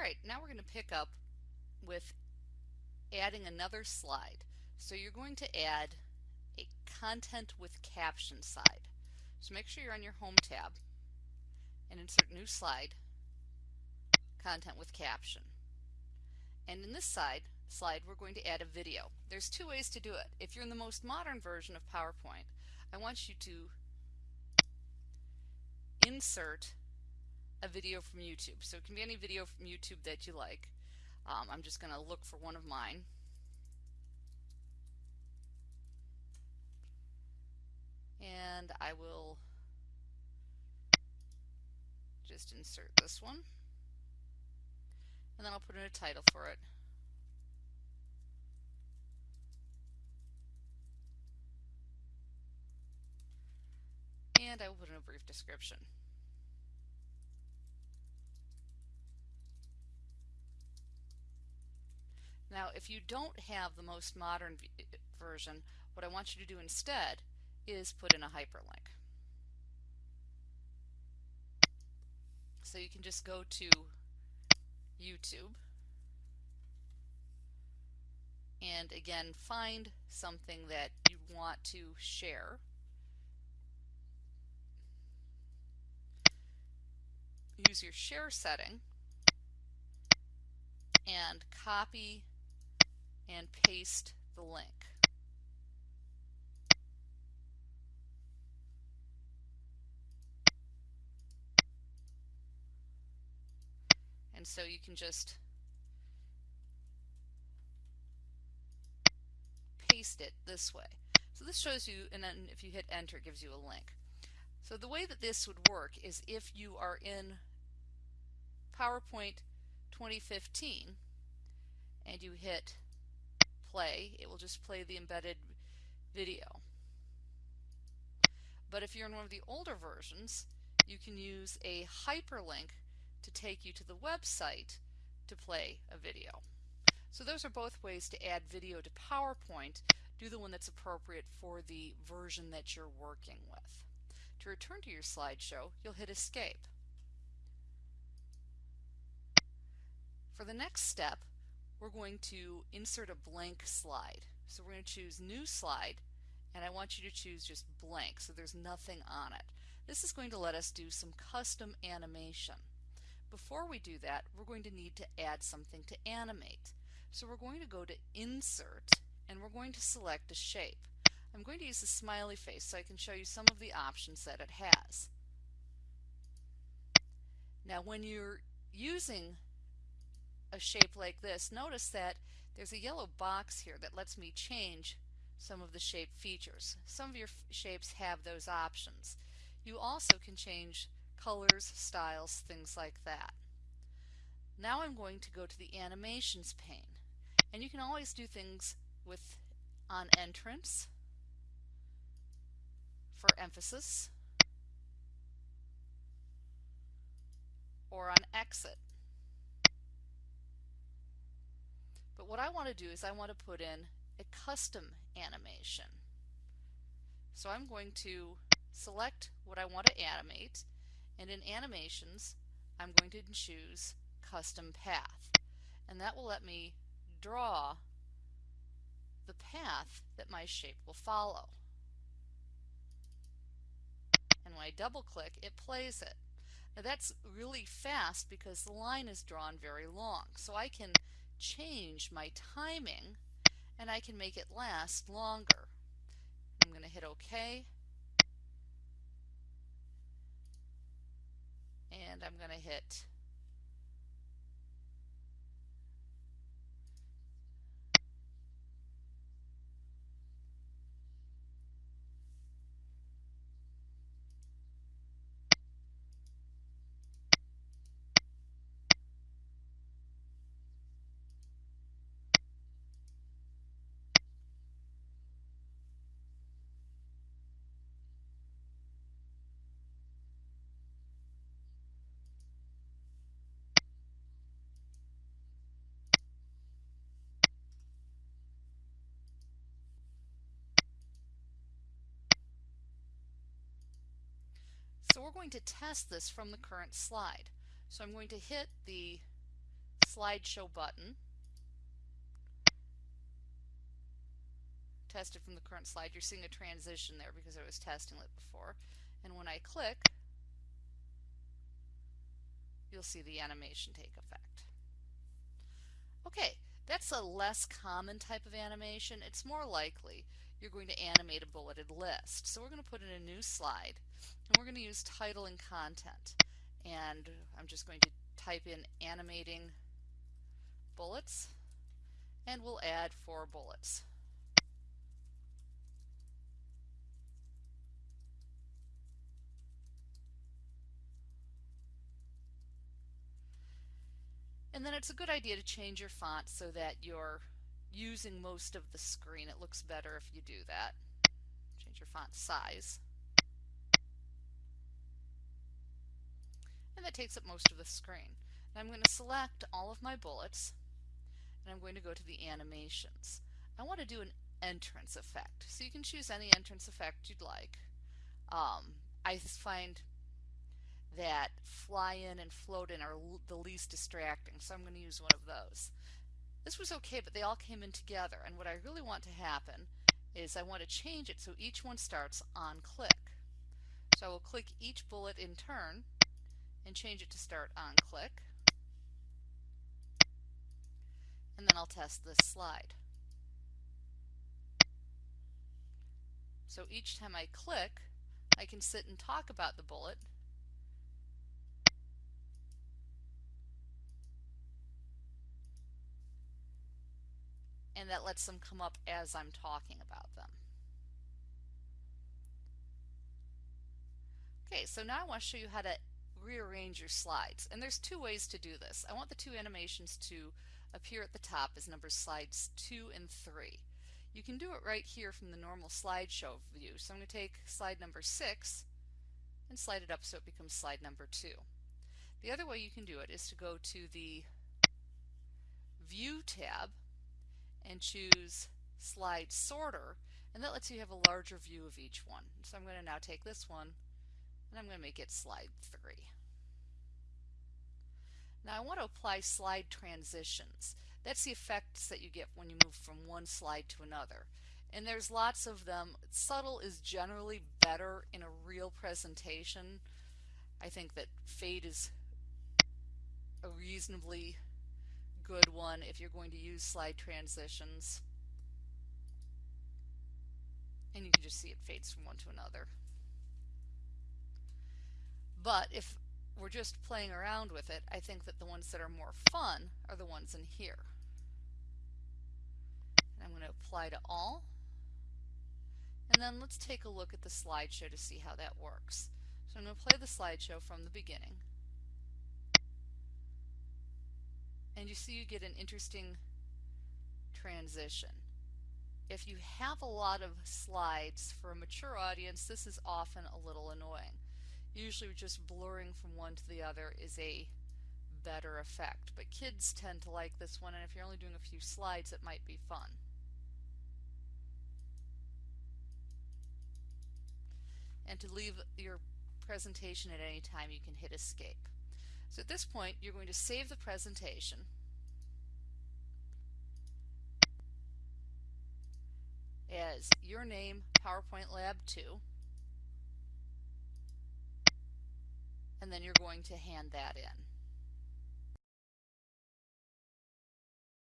Alright, now we're going to pick up with adding another slide. So you're going to add a content with caption slide. So make sure you're on your home tab and insert new slide, content with caption. And in this side slide we're going to add a video. There's two ways to do it. If you're in the most modern version of PowerPoint, I want you to insert a video from YouTube. So it can be any video from YouTube that you like. Um, I'm just going to look for one of mine. And I will just insert this one. And then I'll put in a title for it. And I will put in a brief description. Now, if you don't have the most modern eh, version, what I want you to do instead is put in a hyperlink. So you can just go to YouTube and again find something that you want to share. Use your share setting and copy and paste the link. And so you can just paste it this way. So this shows you, and then if you hit enter, it gives you a link. So the way that this would work is if you are in PowerPoint 2015 and you hit play, it will just play the embedded video. But if you're in one of the older versions, you can use a hyperlink to take you to the website to play a video. So those are both ways to add video to PowerPoint. Do the one that's appropriate for the version that you're working with. To return to your slideshow, you'll hit Escape. For the next step, we're going to insert a blank slide. So we're going to choose New Slide, and I want you to choose just blank, so there's nothing on it. This is going to let us do some custom animation. Before we do that, we're going to need to add something to animate. So we're going to go to Insert, and we're going to select a shape. I'm going to use the smiley face so I can show you some of the options that it has. Now when you're using a shape like this, notice that there's a yellow box here that lets me change some of the shape features. Some of your shapes have those options. You also can change colors, styles, things like that. Now I'm going to go to the animations pane and you can always do things with on entrance for emphasis or on exit But what I want to do is I want to put in a custom animation. So I'm going to select what I want to animate and in animations I'm going to choose custom path and that will let me draw the path that my shape will follow. And when I double click it plays it. Now that's really fast because the line is drawn very long so I can change my timing and I can make it last longer. I'm going to hit OK and I'm going to hit we're going to test this from the current slide. So I'm going to hit the slideshow button. Test it from the current slide. You're seeing a transition there because I was testing it before. And when I click, you'll see the animation take effect. Okay, that's a less common type of animation. It's more likely you're going to animate a bulleted list. So we're going to put in a new slide and we're going to use title and content. And I'm just going to type in animating bullets and we'll add four bullets. And then it's a good idea to change your font so that you're using most of the screen. It looks better if you do that. Change your font size. And that takes up most of the screen. Now I'm going to select all of my bullets and I'm going to go to the animations. I want to do an entrance effect. So you can choose any entrance effect you'd like. Um, I find that fly in and float in are the least distracting, so I'm going to use one of those. This was okay, but they all came in together, and what I really want to happen is I want to change it so each one starts on click. So I will click each bullet in turn and change it to start on click. And then I'll test this slide. So each time I click, I can sit and talk about the bullet and that lets them come up as I'm talking about them. Okay, so now I want to show you how to rearrange your slides. And there's two ways to do this. I want the two animations to appear at the top as numbers slides 2 and 3. You can do it right here from the normal slideshow view. So I'm going to take slide number 6 and slide it up so it becomes slide number 2. The other way you can do it is to go to the View tab and choose slide sorter and that lets you have a larger view of each one. So I'm going to now take this one and I'm going to make it slide 3. Now I want to apply slide transitions. That's the effects that you get when you move from one slide to another. And there's lots of them. Subtle is generally better in a real presentation. I think that fade is a reasonably good one if you're going to use slide transitions. And you can just see it fades from one to another. But if we're just playing around with it, I think that the ones that are more fun are the ones in here. And I'm going to apply to all. And then let's take a look at the slideshow to see how that works. So I'm going to play the slideshow from the beginning. And you see you get an interesting transition. If you have a lot of slides for a mature audience, this is often a little annoying. Usually just blurring from one to the other is a better effect, but kids tend to like this one and if you're only doing a few slides it might be fun. And to leave your presentation at any time you can hit escape. So at this point, you're going to save the presentation. as your name PowerPoint Lab 2 and then you're going to hand that in.